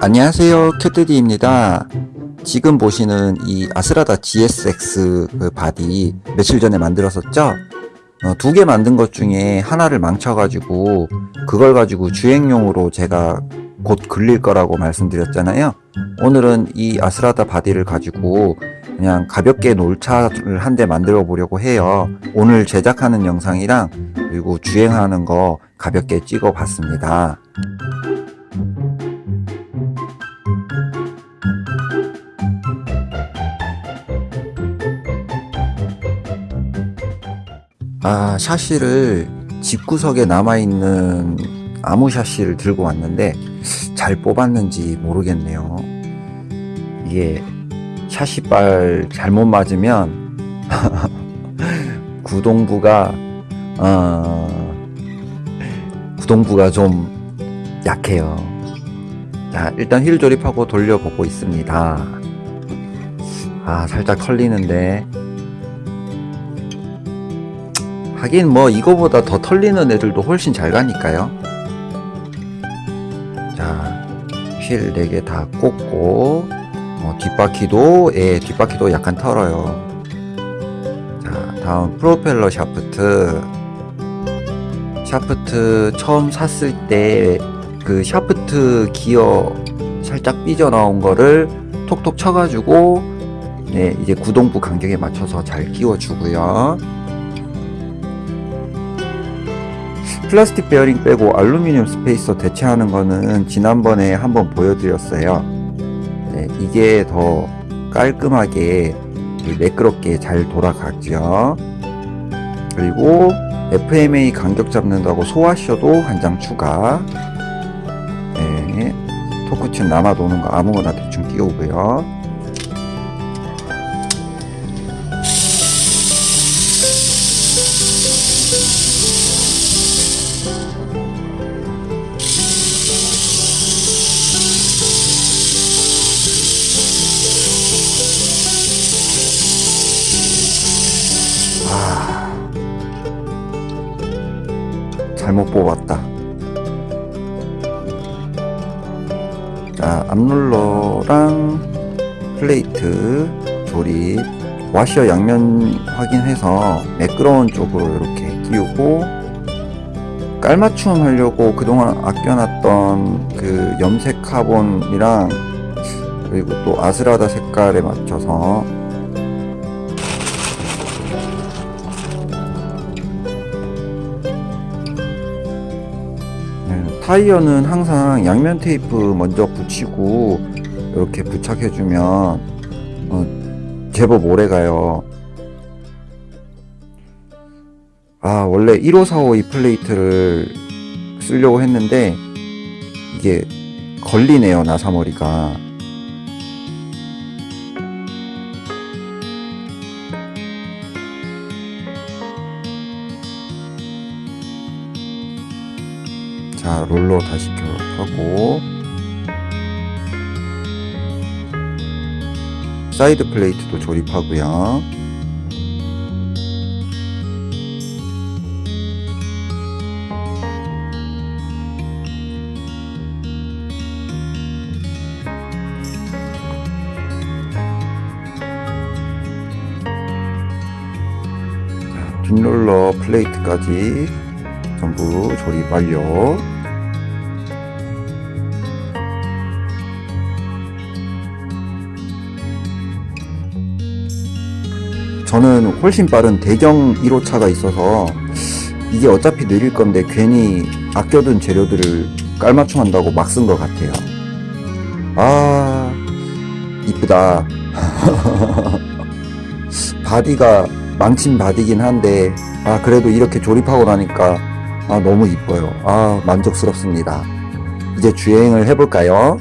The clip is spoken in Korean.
안녕하세요. 큐트디입니다. 지금 보시는 이 아스라다 GSX 그 body 며칠 전에 만들었었죠? 어, 두 개 만든 것 중에 하나를 망쳐가지고 그걸 가지고 주행용으로 제가 곧 굴릴 거라고 말씀드렸잖아요. 오늘은 이 아스라다 body를 가지고 그냥 가볍게 놀차를 한 대 만들어 보려고 해요. 오늘 제작하는 영상이랑 그리고 주행하는 거 가볍게 찍어 봤습니다. 아 샤시를 집구석에 남아있는 아무 샤시를 들고 왔는데 잘 뽑았는지 모르겠네요. 이게 샤시발 잘못 맞으면 구동부가 어, 구동부가 좀 약해요. 자 일단 휠 조립하고 돌려보고 있습니다. 아 살짝 털리는데. 하긴 뭐 이거보다 더 털리는 애들도 훨씬 잘 가니까요 자 휠 4개 다 꽂고 어, 뒷바퀴도 예 뒷바퀴도 약간 털어요. 자 다음 프로펠러 샤프트. 샤프트 처음 샀을 때 그 샤프트 기어 살짝 삐져나온 거를 톡톡 쳐가지고 네 이제 구동부 간격에 맞춰서 잘 끼워 주고요 플라스틱 베어링 빼고 알루미늄 스페이서 대체하는 거는 지난번에 한번 보여드렸어요. 네, 이게 더 깔끔하게 매끄럽게 잘 돌아가죠. 그리고 FMA 간격 잡는다고 소화쇼도 한 장 추가. 네, 토크층 남아 도는 거 아무거나 대충 끼우고요 잘못 뽑았다. 자 앞롤러랑 플레이트 조립 와셔 양면 확인해서 매끄러운 쪽으로 이렇게 끼우고 깔맞춤 하려고 그동안 아껴놨던 그 염색 카본이랑 그리고 또 아스라다 색깔에 맞춰서 타이어는 항상 양면 테이프 먼저 붙이고 이렇게 부착해주면 어, 제법 오래가요. 아 원래 15452이 플레이트를 쓰려고 했는데 이게 걸리네요 나사머리가 자 롤러 다시 켜고. 사이드 플레이트도 조립하고요. 자, 뒷롤러 플레이트까지 전부 조립 완료 저는 훨씬 빠른 대경 1호차가 있어서 이게 어차피 느릴 건데 괜히 아껴둔 재료들을 깔맞춤 한다고 막 쓴 것 같아요. 아 이쁘다. body가 망친 body긴 한데 아 그래도 이렇게 조립하고 나니까 아 너무 이뻐요. 아 만족스럽습니다. 이제 주행을 해볼까요